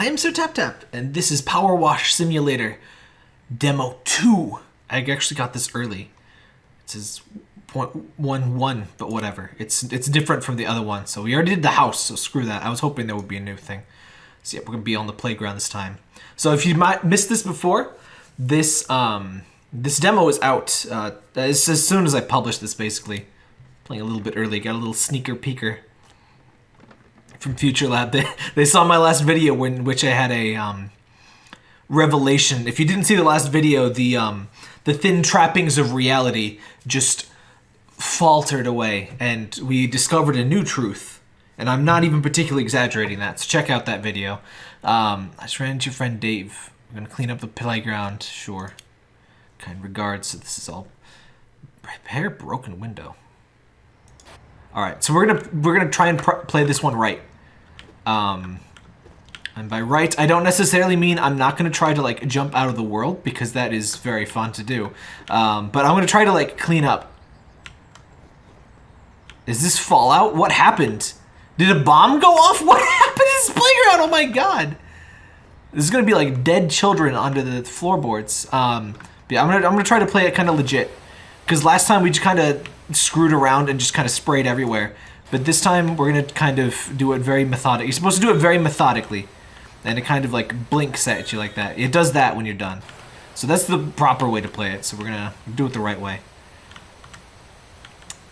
I am Sir Tap Tap, and this is Power Wash Simulator Demo 2. I actually got this early. It says 0.11, but whatever. It's it's different from the other one. So we already did the house, so screw that. I was hoping there would be a new thing. So yeah, we're to be on the playground this time. So if you might missed this before, this um this demo is out uh, as, as soon as I publish this, basically. Playing a little bit early, got a little sneaker peeker from FuturLab. They, they saw my last video in which I had a um, revelation. If you didn't see the last video, the um, the thin trappings of reality just faltered away, and we discovered a new truth. And I'm not even particularly exaggerating that. So check out that video. Um, I just ran into your friend Dave. We're gonna clean up the playground. Sure. Kind regards. So this is all repair broken window. All right, so we're gonna we're gonna try and play this one right. Um, and by right, I don't necessarily mean I'm not going to try to, like, jump out of the world, because that is very fun to do. Um, but I'm going to try to, like, clean up. Is this Fallout? What happened? Did a bomb go off? What happened to this playground? Oh my god. This is going to be, like, dead children under the floorboards. Um, yeah, I'm going to I'm gonna try to play it kind of legit. Because last time we just kind of screwed around and just kind of sprayed everywhere. But this time we're going to kind of do it very methodic. You're supposed to do it very methodically. And it kind of like blinks at you like that. It does that when you're done. So that's the proper way to play it. So we're going to do it the right way.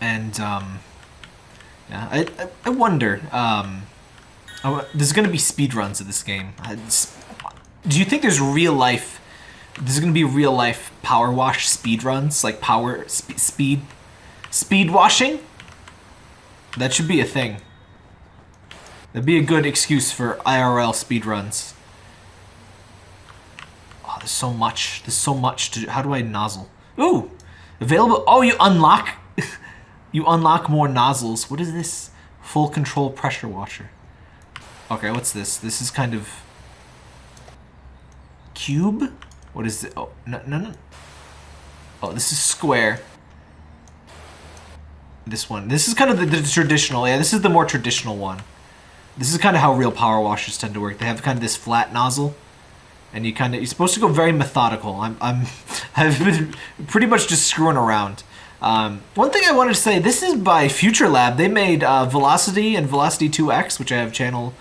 And, um, yeah, I, I, wonder, um, there's going to be speed runs of this game. Do you think there's real life, there's going to be real life power wash speed runs? Like power, sp speed, speed washing? That should be a thing. That'd be a good excuse for IRL speedruns. Oh, there's so much. There's so much to... How do I nozzle? Ooh! Available... Oh, you unlock... you unlock more nozzles. What is this? Full control pressure washer. Okay, what's this? This is kind of... Cube? What is it? Oh, no, no, no. Oh, this is square this one. This is kind of the, the, traditional, yeah, this is the more traditional one. This is kind of how real power washers tend to work. They have kind of this flat nozzle, and you kind of, you're supposed to go very methodical. I'm, I'm, I've been pretty much just screwing around. Um, one thing I wanted to say, this is by FuturLab. They made uh, Velocity and Velocity 2X, which I have channel,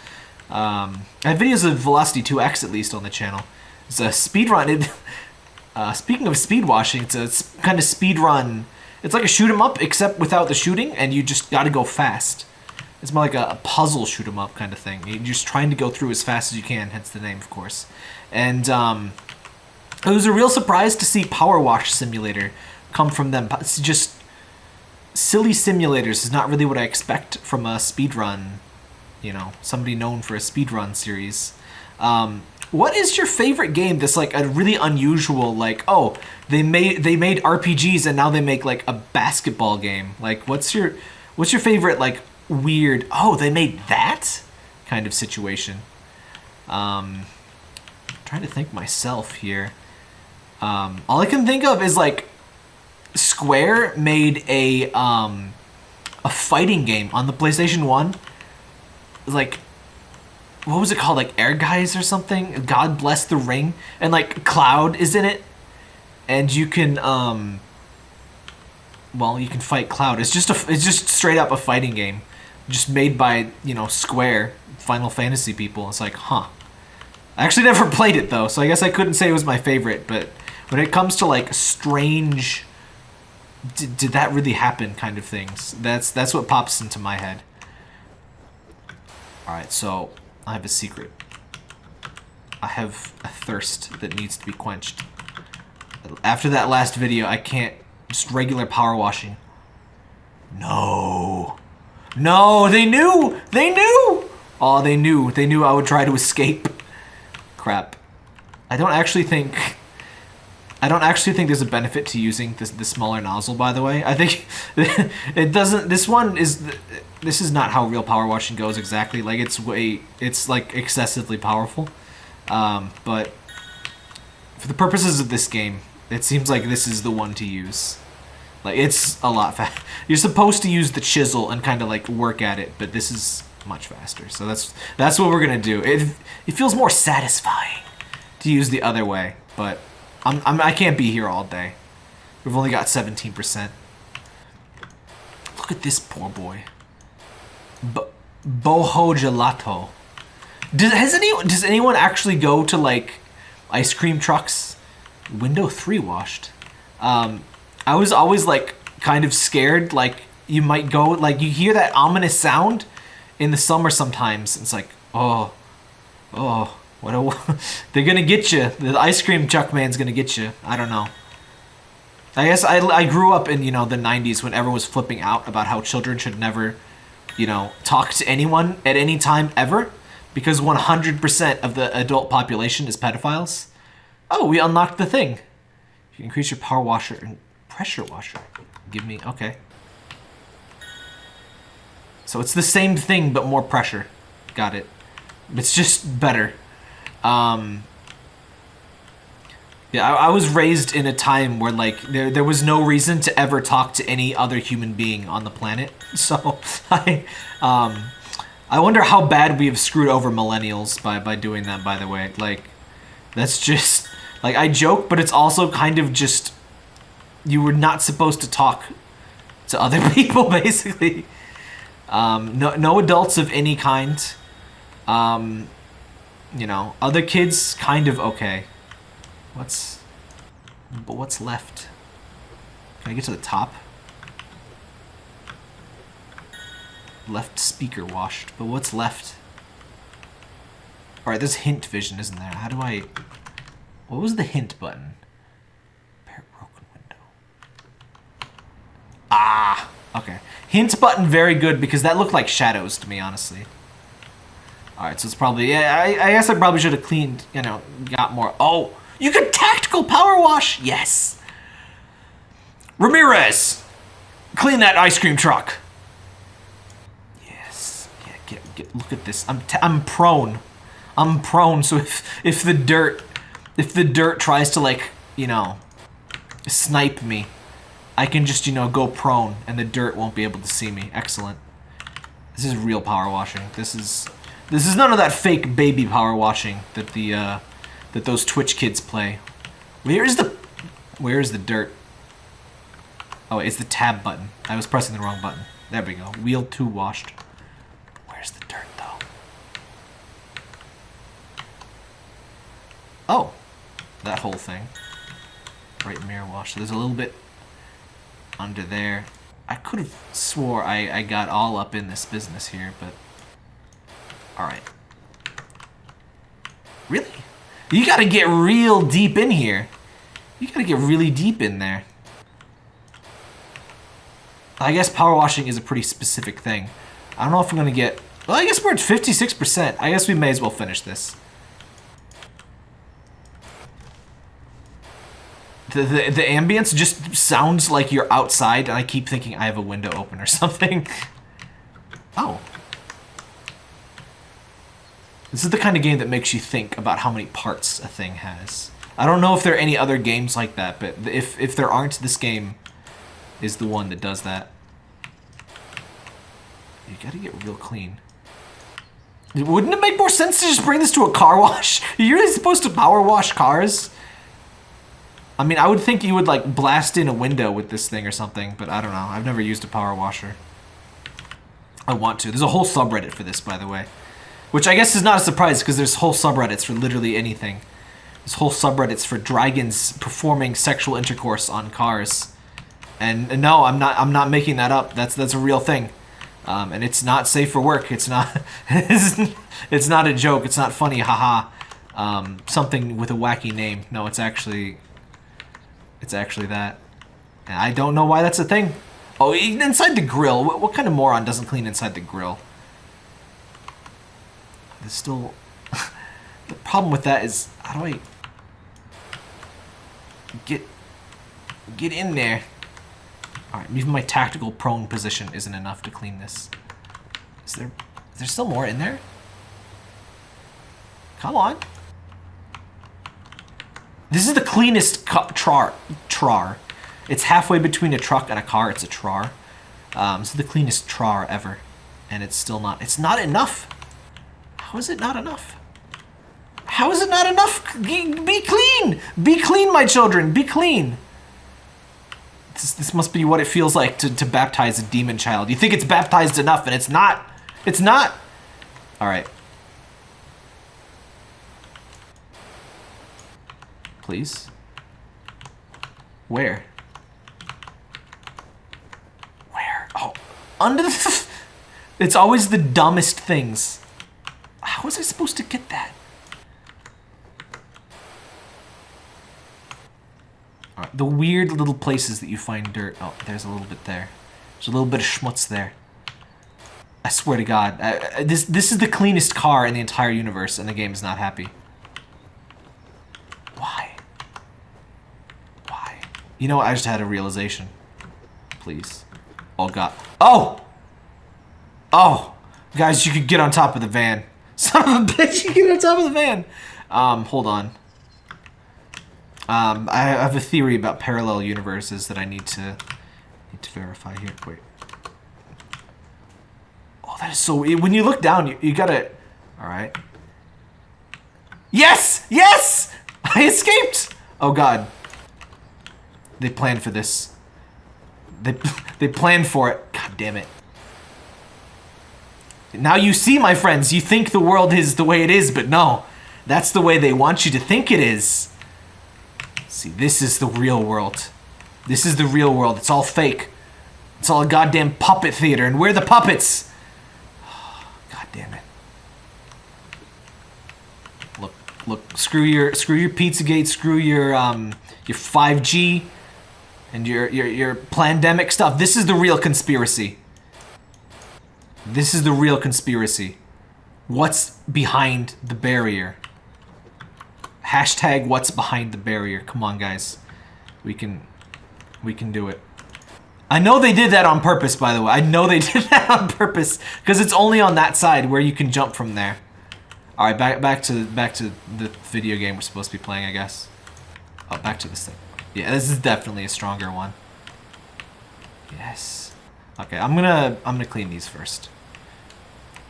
um, I have videos of Velocity 2X at least on the channel. It's a speed run. It, uh, speaking of speed washing, it's a kind of speed run it's like a shoot 'em up, except without the shooting, and you just got to go fast. It's more like a, a puzzle shoot 'em up kind of thing. You're just trying to go through as fast as you can, hence the name, of course. And um, it was a real surprise to see Power Wash Simulator come from them. It's just silly simulators is not really what I expect from a speedrun, you know, somebody known for a speedrun series. Um, what is your favorite game that's like a really unusual, like, oh, they made they made RPGs and now they make like a basketball game. Like what's your what's your favorite like weird, oh, they made that kind of situation? Um I'm trying to think myself here. Um all I can think of is like Square made a um a fighting game on the PlayStation 1. Like what was it called? Like Ehrgeiz or something? God Bless the Ring. And like Cloud is in it. And you can, um, well, you can fight Cloud. It's just a, it's just straight up a fighting game. Just made by, you know, Square, Final Fantasy people. It's like, huh. I actually never played it though, so I guess I couldn't say it was my favorite, but when it comes to like strange did, did that really happen kind of things, that's that's what pops into my head. Alright, so I have a secret. I have a thirst that needs to be quenched. After that last video, I can't... Just regular power washing. No. No, they knew! They knew! Oh, they knew. They knew I would try to escape. Crap. I don't actually think... I don't actually think there's a benefit to using this the smaller nozzle, by the way. I think it doesn't... This one is this is not how real power washing goes exactly. Like it's way, it's like excessively powerful. Um, but for the purposes of this game, it seems like this is the one to use. Like it's a lot fast. You're supposed to use the chisel and kind of like work at it, but this is much faster. So that's that's what we're gonna do. It it feels more satisfying to use the other way, but I'm, I'm I can't be here all day. We've only got 17%. Look at this poor boy. Bo Boho Gelato. Does has anyone does anyone actually go to like ice cream trucks? Window three washed. Um, I was always like kind of scared. Like you might go like you hear that ominous sound in the summer sometimes. It's like oh, oh, what a they're gonna get you. The ice cream truck man's gonna get you. I don't know. I guess I, I grew up in you know the 90s when everyone was flipping out about how children should never you know talk to anyone at any time ever because 100% of the adult population is pedophiles. Oh, we unlocked the thing. You increase your power washer and pressure washer. Give me, okay. So it's the same thing, but more pressure. Got it. It's just better. Um, yeah, I, I, was raised in a time where like there there was no reason to ever talk to any other human being on the planet. So I um I wonder how bad we have screwed over millennials by by doing that by the way. Like that's just like I joke, but it's also kind of just you were not supposed to talk to other people basically. Um, no no adults of any kind. Um, you know, other kids kind of okay. What's... But what's left? Can I get to the top? Left speaker washed, but what's left? Alright, there's hint vision, isn't there? How do I... What was the hint button? Broken window. Ah! Okay. Hint button very good because that looked like shadows to me, honestly. Alright, so it's probably... Yeah, I, I guess I probably should have cleaned, you know, got more... Oh! You can tactical power wash? Yes. Ramirez, clean that ice cream truck. Yes. Yeah, get, get, look at this. I'm, I'm prone. I'm prone, so if, if the dirt, if the dirt tries to like, you know, snipe me, I can just, you know, go prone and the dirt won't be able to see me. Excellent. This is real power washing. This is, this is none of that fake baby power washing that the, uh, that those Twitch kids play. Where is the... Where is the dirt? Oh, it's the tab button. I was pressing the wrong button. There we go. Wheel 2 washed. Where's the dirt, though? Oh. That whole thing. Right mirror wash. There's a little bit under there. I could have swore I, I got all up in this business here, but... Alright. Really? You gotta get real deep in here. You gotta get really deep in there. I guess power washing is a pretty specific thing. I don't know if I'm gonna get... Well, I guess we're at 56%. I guess we may as well finish this. The, the, the ambience just sounds like you're outside, and I keep thinking I have a window open or something. oh. This is the kind of game that makes you think about how many parts a thing has. I don't know if there are any other games like that, but if, if there aren't, this game is the one that does that. You gotta get real clean. Wouldn't it make more sense to just bring this to a car wash? You're really supposed to power wash cars? I mean, I would think you would, like, blast in a window with this thing or something, but I don't know. I've never used a power washer. I want to. There's a whole subreddit for this, by the way. Which I guess is not a surprise because there's whole subreddits for literally anything. There's whole subreddits for dragons performing sexual intercourse on cars. And, no, I'm not I'm not making that up. That's that's a real thing. Um, and it's not safe for work. It's not it's not a joke. It's not funny, haha. Um, something with a wacky name. No, it's actually it's actually that. And I don't know why that's a thing. Oh, inside the grill. What, what kind of moron doesn't clean inside the grill? There's still... the problem with that is, how do I... Get... Get in there. Alright, even my tactical prone position isn't enough to clean this. Is there... Is there still more in there? Come on. This is the cleanest trar. Trar. It's halfway between a truck and a car. It's a trar. Um, is the cleanest trar ever. and it's still not. It's not enough. How is it not enough? How is it not enough? Be clean! Be clean, my children! Be clean! This, this must be what it feels like to, to baptize a demon child. You think it's baptized enough, and it's not. It's not. Alright. Please. Where? Where? Oh, under the... It's always the dumbest things. Was I supposed to get that? Right, the weird little places that you find dirt. Oh, there's a little bit there. There's a little bit of schmutz there. I swear to God, this this is the cleanest car in the entire universe, and the game is not happy. Why? Why? You know, what? I just had a realization. Please. Oh God. Oh! Oh! Guys, you could get on top of the van. Son of a bitch, you get on top of the van! Um, hold on. Um, I have a theory about parallel universes that I need to need to verify here. Wait. Oh, that is so... When you look down, you, you gotta... Alright. Yes! Yes! I escaped! Oh, God. They planned for this. They, they planned for it. God damn it. Now you see, my friends, you think the world is the way it is, but no. That's the way they want you to think it is. See, this is the real world. This is the real world. It's all fake. It's all a goddamn puppet theater, and we're the puppets! God damn it. Look, look, screw your screw your Pizzagate, screw your um your 5G and your your your pandemic stuff. This is the real conspiracy. This is the real conspiracy. What's behind the barrier? Hashtag what's behind the barrier. Come on, guys. We can, we can do it. I know they did that on purpose, by the way. I know they did that on purpose because it's only on that side where you can jump from there. All right, back back to back to the video game we're supposed to be playing, I guess. Oh, back to this thing. Yeah, this is definitely a stronger one. Yes. Okay, I'm gonna I'm gonna clean these first.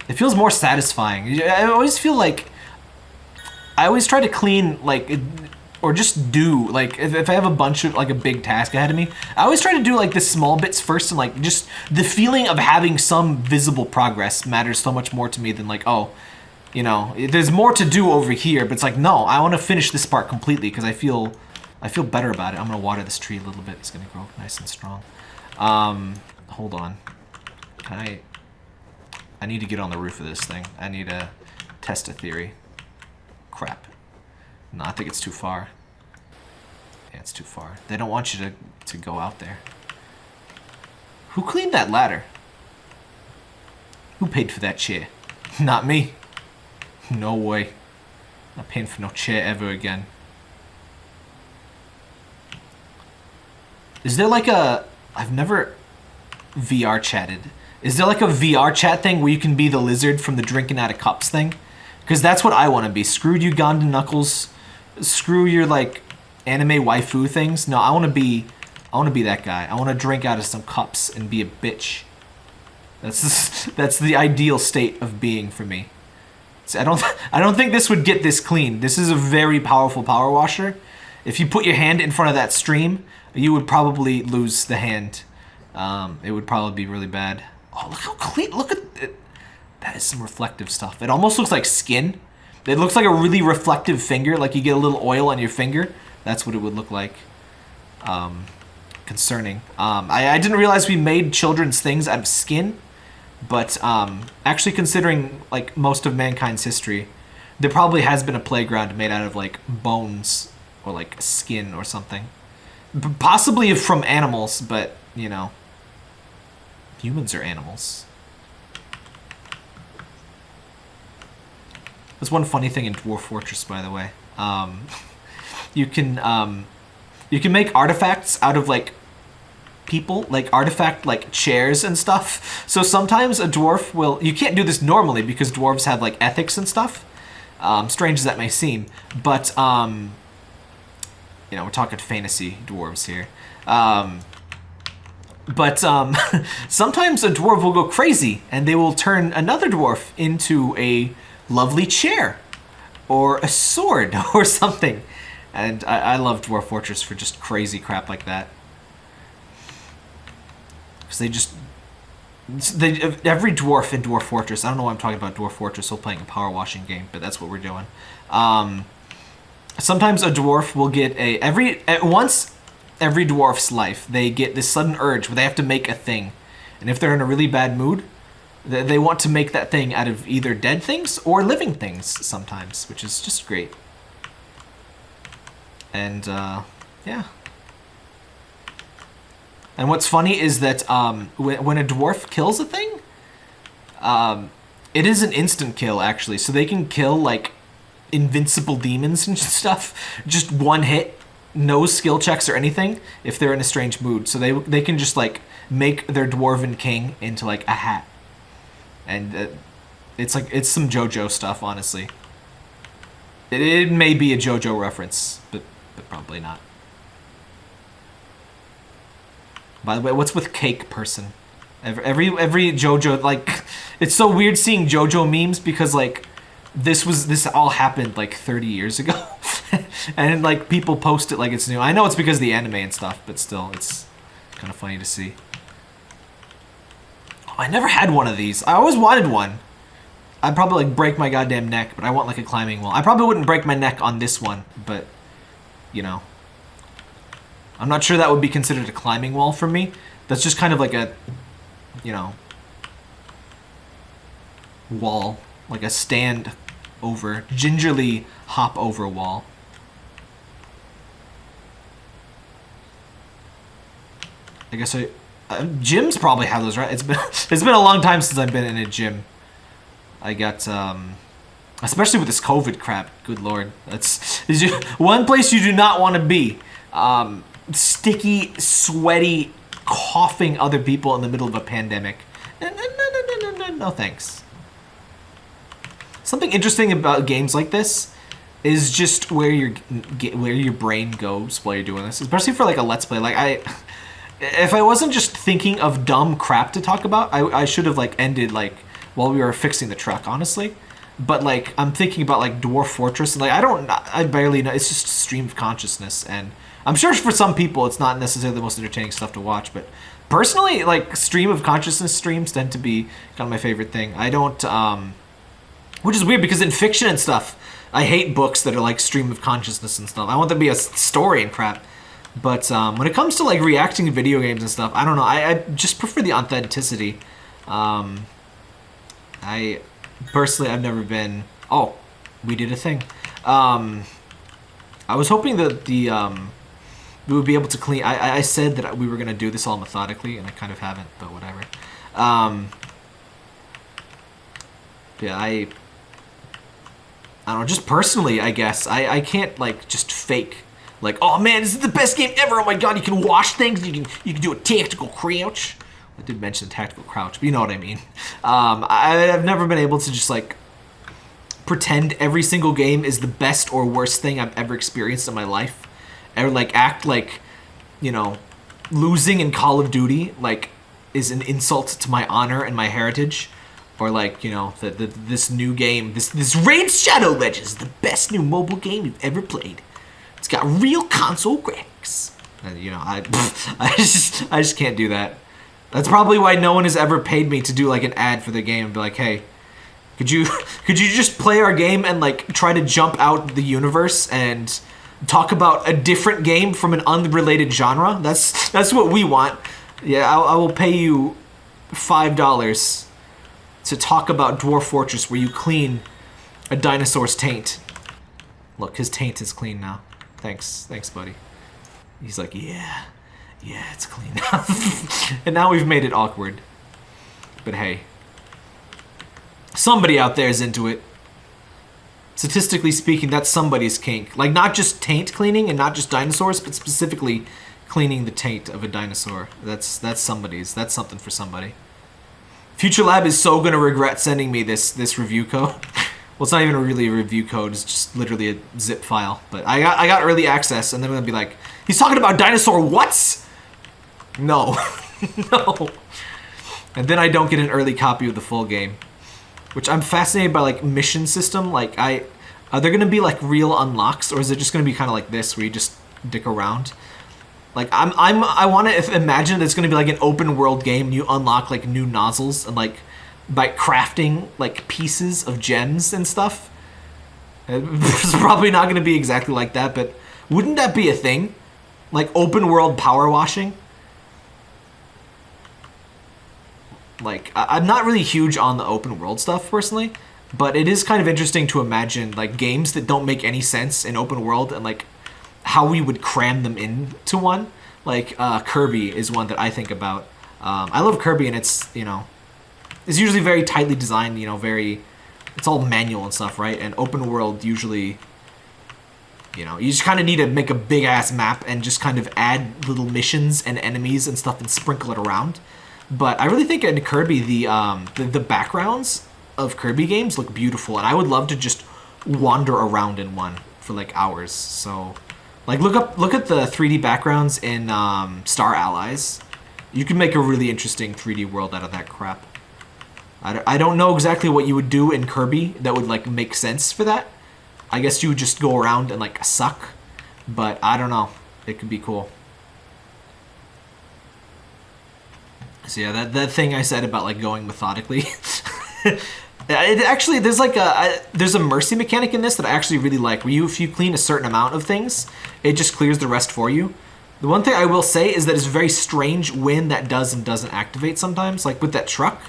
It feels more satisfying. I always feel like I always try to clean like or just do like if, if I have a bunch of like a big task ahead of me, I always try to do like the small bits first and like just the feeling of having some visible progress matters so much more to me than like oh, you know, there's more to do over here, but it's like no, I want to finish this part completely because I feel I feel better about it. I'm gonna water this tree a little bit. It's gonna grow nice and strong. Um, hold on. Can I? I need to get on the roof of this thing. I need to test a theory. Crap. No, I think it's too far. Yeah, it's too far. They don't want you to, to go out there. Who cleaned that ladder? Who paid for that chair? Not me. No way. Not paying for no chair ever again. Is there like a... I've never VR chatted. Is there like a VR chat thing where you can be the lizard from the drinking out of cups thing? Because that's what I want to be. Screwed Uganda Knuckles. Screw your like anime waifu things. No, I want to be I want to be that guy. I want to drink out of some cups and be a bitch. That's that's the ideal state of being for me. I don't I don't think this would get this clean. This is a very powerful power washer. If you put your hand in front of that stream, you would probably lose the hand. Um, it would probably be really bad. Oh, look how clean! Look at it. That is some reflective stuff. It almost looks like skin. It looks like a really reflective finger, like you get a little oil on your finger. That's what it would look like. Um, concerning. Um, I, I, didn't realize we made children's things out of skin, but um, actually considering like most of mankind's history, there probably has been a playground made out of like bones or like skin or something. B possibly from animals, but you know, humans are animals. There's one funny thing in Dwarf Fortress, by the way. Um, you can um, you can make artifacts out of like people, like artifact like chairs and stuff. So sometimes a dwarf will. You can't do this normally because dwarves have like ethics and stuff. Um, strange as that may seem, but um, you know we're talking fantasy dwarves here. But um, sometimes a dwarf will go crazy and they will turn another dwarf into a lovely chair or a sword or something. And I, I love Dwarf Fortress for just crazy crap like that. Because they just... They, every dwarf in Dwarf Fortress, I don't know why I'm talking about Dwarf Fortress while playing a power washing game, but that's what we're doing. Um, sometimes a dwarf will get a... every once every dwarf's life, they get this sudden urge where they have to make a thing. And if they're in a really bad mood, they want to make that thing out of either dead things or living things sometimes, which is just great. And, uh, yeah. And what's funny is that um, when, when a dwarf kills a thing, um, it is an instant kill, actually. So they can kill, like, invincible demons and stuff. Just one hit, no skill checks or anything, if they're in a strange mood. So they, they can just, like, make their dwarven king into, like, a hat and uh, it's like it's some JoJo stuff, honestly. It, it may be a JoJo reference, but but probably not. By the way, what's with cake person? Every every, every JoJo like, it's so weird seeing JoJo memes because like, this was this all happened like 30 years ago, and like people post it like it's new. I know it's because of the anime and stuff, but still, it's kind of funny to see. Oh, I never had one of these. I always wanted one. I'd probably like break my goddamn neck, but I want like a climbing wall. I probably wouldn't break my neck on this one, but you know. I'm not sure that would be considered a climbing wall for me. That's just kind of like a, you know, wall. Like a stand over, gingerly hop over wall. I guess I, uh, gyms probably have those, right? It's been it's been a long time since I've been in a gym. I got um, especially with this COVID crap. Good lord, that's one place you do not want to be. Um, sticky, sweaty, coughing other people in the middle of a pandemic. No, no, no, no, no, no, no, thanks. Something interesting about games like this is just where your where your brain goes while you're doing this, especially for like a let's play. Like I if I wasn't just thinking of dumb crap to talk about, I, I should have like ended like while we were fixing the truck, honestly. But like I'm thinking about like Dwarf Fortress, and like I don't, I barely know. It's just stream of consciousness, and I'm sure for some people it's not necessarily the most entertaining stuff to watch. But personally, like stream of consciousness streams tend to be kind of my favorite thing. I don't, um, which is weird because in fiction and stuff, I hate books that are like stream of consciousness and stuff. I want there to be a story and crap. But um, when it comes to like reacting to video games and stuff, I don't know. I, I just prefer the authenticity. Um, I personally, I've never been. Oh, we did a thing. Um, I was hoping that the um, we would be able to clean. I, I said that we were gonna do this all methodically, and I kind of haven't, but whatever. Um, yeah, I. I don't know. Just personally, I guess I I can't like just fake like, oh man, this is the best game ever. Oh my god, you can wash things. You can you can do a tactical crouch. I did mention a tactical crouch, but you know what I mean. Um, I, I've never been able to just like pretend every single game is the best or worst thing I've ever experienced in my life. Or like act like, you know, losing in Call of Duty like is an insult to my honor and my heritage. Or like, you know, the, the, this new game, this this Raid Shadow Legends, the best new mobile game you've ever played. It's got real console graphics. And, you know, I, I just, I just can't do that. That's probably why no one has ever paid me to do like an ad for the game and be like, hey, could you, could you just play our game and like try to jump out the universe and talk about a different game from an unrelated genre? That's, that's what we want. Yeah, I, I will pay you five dollars to talk about Dwarf Fortress where you clean a dinosaur's taint. Look, his taint is clean now. Thanks, thanks, buddy. He's like, yeah, yeah, it's clean now. and now we've made it awkward. But hey, somebody out there is into it. Statistically speaking, that's somebody's kink. Like, not just taint cleaning and not just dinosaurs, but specifically cleaning the taint of a dinosaur. That's that's somebody's. That's something for somebody. FuturLab is so gonna regret sending me this this review code. Well, it's not even really a review code. It's just literally a zip file. But I got I got early access, and then gonna be like, he's talking about dinosaur what's? No. no. And then I don't get an early copy of the full game. Which I'm fascinated by like mission system. Like I are there gonna be like real unlocks or is it just gonna be kinda like this where you just dick around? Like I'm I'm I wanna imagine it's gonna be like an open world game and you unlock like new nozzles and like by crafting like pieces of gems and stuff. It's probably not gonna be exactly like that, but wouldn't that be a thing? Like open world power washing? like I'm not really huge on the open world stuff personally, but it is kind of interesting to imagine like games that don't make any sense in open world and like how we would cram them into one. Like uh, Kirby is one that I think about. Um, I love Kirby and it's you know it's usually very tightly designed. You know, very it's all manual and stuff, right? And open world usually. You know, you just kind of need to make a big ass map and just kind of add little missions and enemies and stuff and sprinkle it around. But I really think in Kirby, the, um, the, the backgrounds of Kirby games look beautiful, and I would love to just wander around in one for like hours. So, like look up look at the 3D backgrounds in um, Star Allies. You can make a really interesting 3D world out of that crap. I don't, I don't know exactly what you would do in Kirby that would like make sense for that. I guess you would just go around and like suck, but I don't know. It could be cool. So yeah, that, that thing I said about like going methodically. it actually there's like a I, there's a mercy mechanic in this that I actually really like. Where you if you clean a certain amount of things, it just clears the rest for you. The one thing I will say is that it's very strange when that does and doesn't activate sometimes. Like with that truck,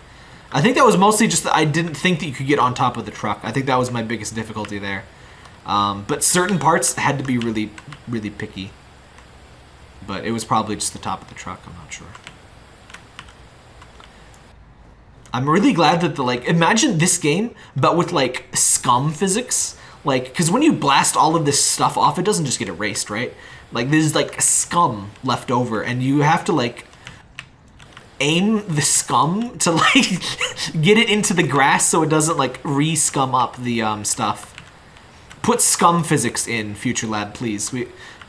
I think that was mostly just I didn't think that you could get on top of the truck. I think that was my biggest difficulty there. Um, but certain parts had to be really, really picky. But it was probably just the top of the truck. I'm not sure. I'm really glad that the like imagine this game but with like scum physics like because when you blast all of this stuff off it doesn't just get erased right like there's like scum left over and you have to like aim the scum to like get it into the grass so it doesn't like re-scum up the um, stuff put scum physics in FuturLab please we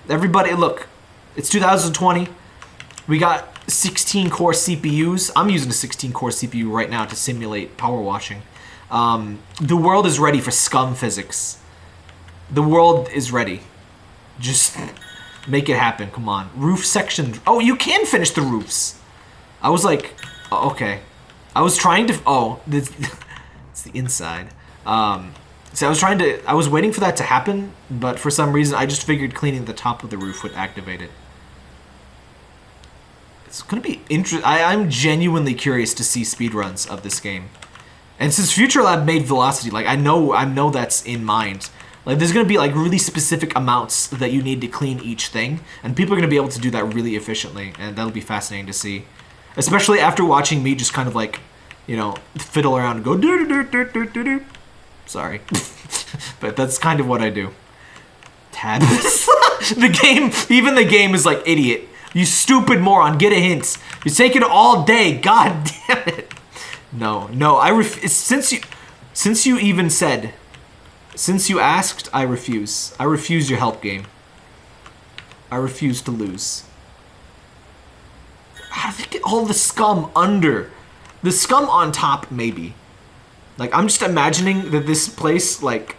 everybody look it's 2020 we got 16 core CPUs. I'm using a 16 core CPU right now to simulate power washing. Um, the world is ready for scum physics. The world is ready. Just make it happen. Come on. Roof section. Oh, you can finish the roofs. I was like, oh, okay. I was trying to. Oh, this, it's the inside. Um, so I was trying to. I was waiting for that to happen, but for some reason, I just figured cleaning the top of the roof would activate it. It's gonna be interesting. I'm genuinely curious to see speedruns of this game. And since FuturLab made Velocity, like I know I know that's in mind. Like there's gonna be like really specific amounts that you need to clean each thing, and people are gonna be able to do that really efficiently, and that'll be fascinating to see. Especially after watching me just kind of like, you know, fiddle around and go do do do do do do. Sorry, but that's kind of what I do. Tabs. the game, even the game is like idiot. You stupid moron, get a hint. You're taking all day. God damn it. No, no, I ref since you since you even said since you asked, I refuse. I refuse your help game. I refuse to lose. How do they get all the scum under? The scum on top, maybe. Like, I'm just imagining that this place, like,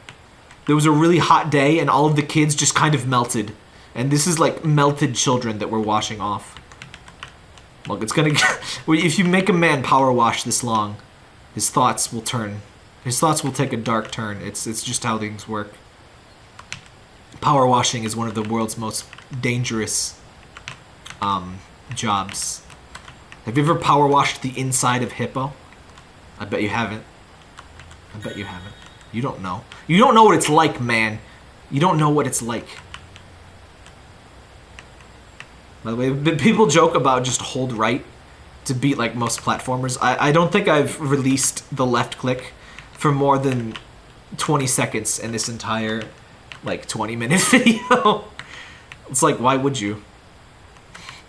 there was a really hot day and all of the kids just kind of melted. And this is like melted children that we're washing off. Look, it's gonna if you make a man power wash this long, his thoughts will turn. His thoughts will take a dark turn. It's, it's just how things work. Power washing is one of the world's most dangerous um, jobs. Have you ever power washed the inside of Hippo? I bet you haven't. I bet you haven't. You don't know. You don't know what it's like, man. You don't know what it's like. By the way, people joke about just hold right to beat like most platformers. I, I don't think I've released the left click for more than 20 seconds in this entire like 20 minute video. it's like, why would you?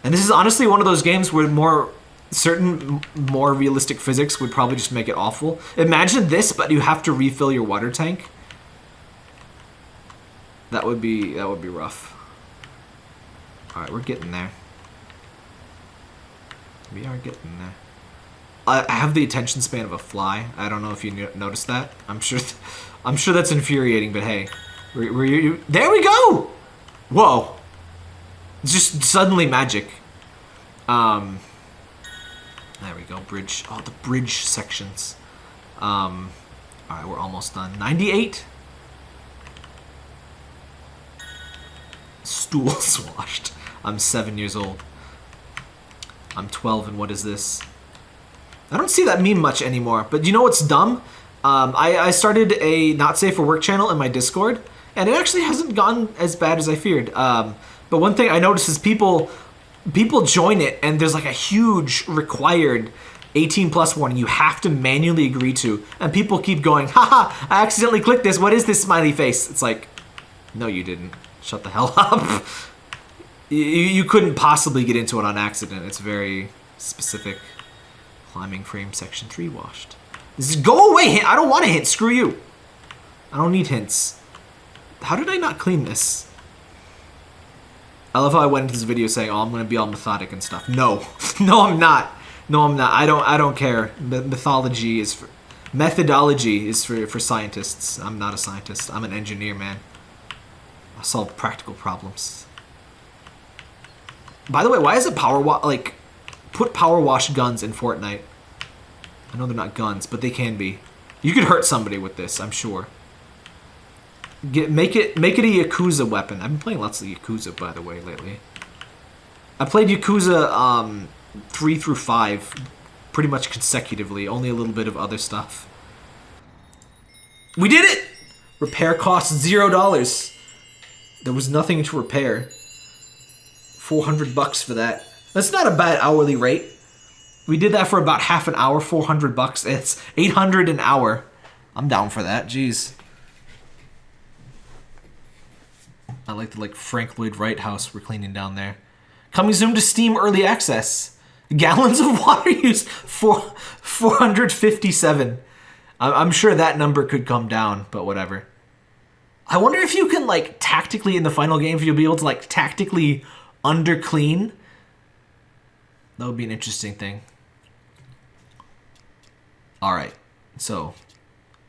And this is honestly one of those games where more certain more realistic physics would probably just make it awful. Imagine this, but you have to refill your water tank. That would be that would be rough. Alright, we're getting there. We are getting there. I I have the attention span of a fly. I don't know if you noticed that. I'm sure, th- I'm sure that's infuriating. But hey? There we go. Whoa! Just suddenly magic. Um. There we go. Bridge. Oh, the bridge sections. Um. All right, we're almost done. Ninety-eight. Stools washed. I'm seven years old. I'm 12, and what is this? I don't see that meme much anymore. But you know what's dumb? Um, I, I started a not safe for work channel in my Discord, and it actually hasn't gone as bad as I feared. Um, but one thing I noticed is people people join it, and there's like a huge required 18 plus warning you have to manually agree to, and people keep going, haha, I accidentally clicked this. What is this smiley face? It's like, no, you didn't. Shut the hell up. you, you couldn't possibly get into it on accident. It's very specific. Climbing frame section 3 washed. This is go away hint. I don't want a hint. Screw you. I don't need hints. How did I not clean this? I love how I went into this video saying, "Oh, I'm gonna be all methodic and stuff." No, no, I'm not. No, I'm not. I don't. I don't care. Me- mythology is for methodology is for for scientists. I'm not a scientist. I'm an engineer, man. I solve practical problems. By the way, why is it power wash like put power wash guns in Fortnite? I know they're not guns, but they can be. You could hurt somebody with this, I'm sure. Get make it make it a Yakuza weapon. I've been playing lots of Yakuza by the way lately. I played Yakuza um three through five pretty much consecutively, only a little bit of other stuff. We did it! Repair costs zero dollars. There was nothing to repair. 400 bucks for that. That's not a bad hourly rate. We did that for about half an hour, 400 bucks. It's 800 an hour. I'm down for that. Jeez. I like the like Frank Lloyd Wright house we're cleaning down there. Coming soon to Steam Early Access. Gallons of water use for 457. I- I'm sure that number could come down, but whatever. I wonder if you can like tactically in the final game if you'll be able to like tactically under clean. That would be an interesting thing. All right, so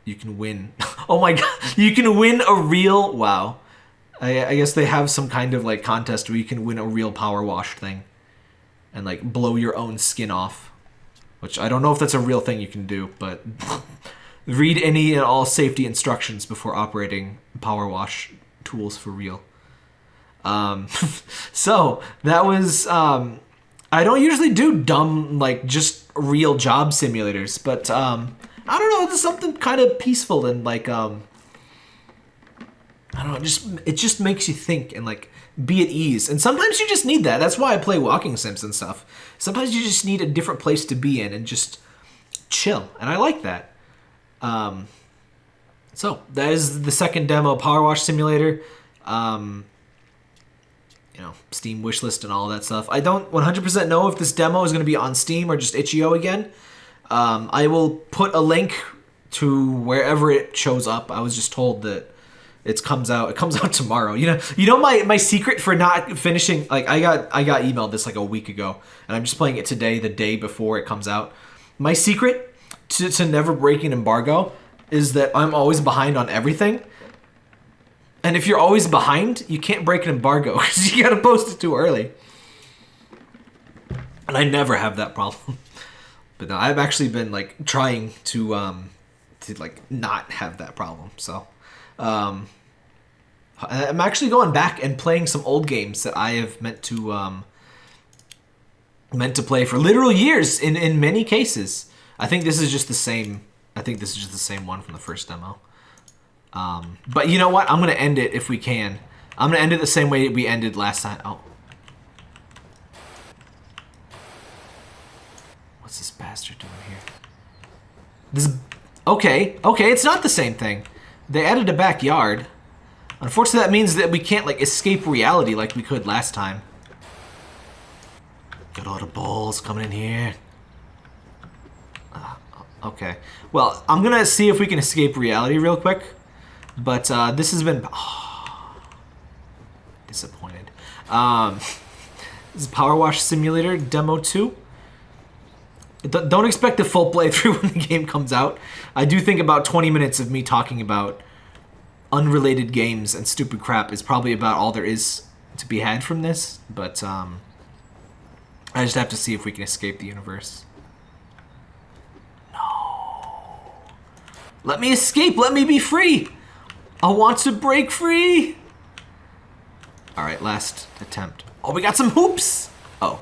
you can win. Oh my god, you can win a real wow. I, I guess they have some kind of like contest where you can win a real power wash thing, and like blow your own skin off. Which I don't know if that's a real thing you can do, but read any and all safety instructions before operating power wash tools for real. Um, so that was. Um, I don't usually do dumb like just real job simulators, but um, I don't know. There's something kind of peaceful and like um, I don't know. Just it just makes you think and like be at ease. And sometimes you just need that. That's why I play walking sims and stuff. Sometimes you just need a different place to be in and just chill. And I like that. Um, so that is the second demo, Power Wash Simulator. Um, you know, Steam wishlist and all that stuff. I don't 100% know if this demo is going to be on Steam or just itch.io again. Um, I will put a link to wherever it shows up. I was just told that it comes out. It comes out tomorrow. You know, you know my my secret for not finishing. Like I got I got emailed this like a week ago, and I'm just playing it today, the day before it comes out. My secret to, to never breaking embargo is that I'm always behind on everything. And if you're always behind, you can't break an embargo because you gotta post it too early. And I never have that problem. But no, I've actually been like trying to um to like not have that problem. So um I'm actually going back and playing some old games that I have meant to um meant to play for literal years in in many cases. I think this is just the same I think this is just the same one from the first demo. Um, but you know what? I'm gonna end it if we can. I'm gonna end it the same way we ended last time. Oh. What's this bastard doing here? This. Okay, okay, it's not the same thing. They added a backyard. Unfortunately, that means that we can't like escape reality like we could last time. Got all the balls coming in here. Uh, okay. Well, I'm gonna see if we can escape reality real quick. But uh, this has been oh, disappointed. Um, this is Power Wash Simulator Demo 2. Don't expect a full playthrough when the game comes out. I do think about 20 minutes of me talking about unrelated games and stupid crap is probably about all there is to be had from this, but um, I just have to see if we can escape the universe. No. Let me escape. Let me be free. I want to break free. All right, last attempt. Oh, we got some hoops. Oh.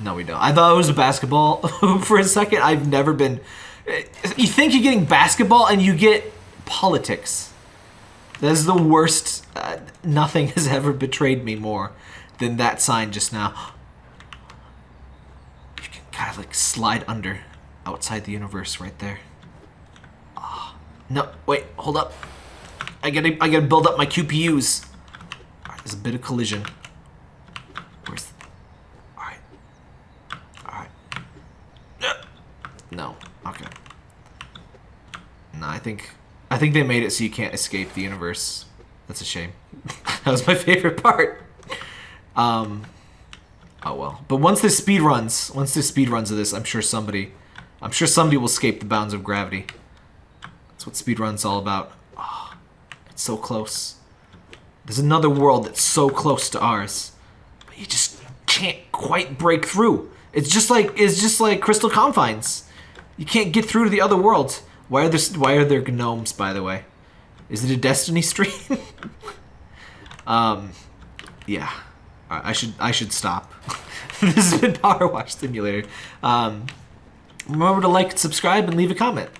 No, we don't. I thought it was a basketball for a second. I've never been. You think you're getting basketball and you get politics. That is the worst. Uh, nothing has ever betrayed me more than that sign just now. You can kind of like slide under outside the universe right there. Oh, no, wait, hold up. I gotta, I gotta build up my QPUs. Alright, there's a bit of collision. Where's... Alright. Alright. No. Okay. No, I think... I think they made it so you can't escape the universe. That's a shame. that was my favorite part. Um... Oh well. But once this speed runs, once this speed runs of this, I'm sure somebody... I'm sure somebody will escape the bounds of gravity. That's what speed run's all about. Oh, it's so close. There's another world that's so close to ours, but you just can't quite break through. It's just like it's just like Crystal Confines. You can't get through to the other worlds. Why are there why are there gnomes? By the way, is it a Destiny stream? um, yeah. I should I should stop. this has been PowerWash Simulator. Um, remember to like, subscribe, and leave a comment.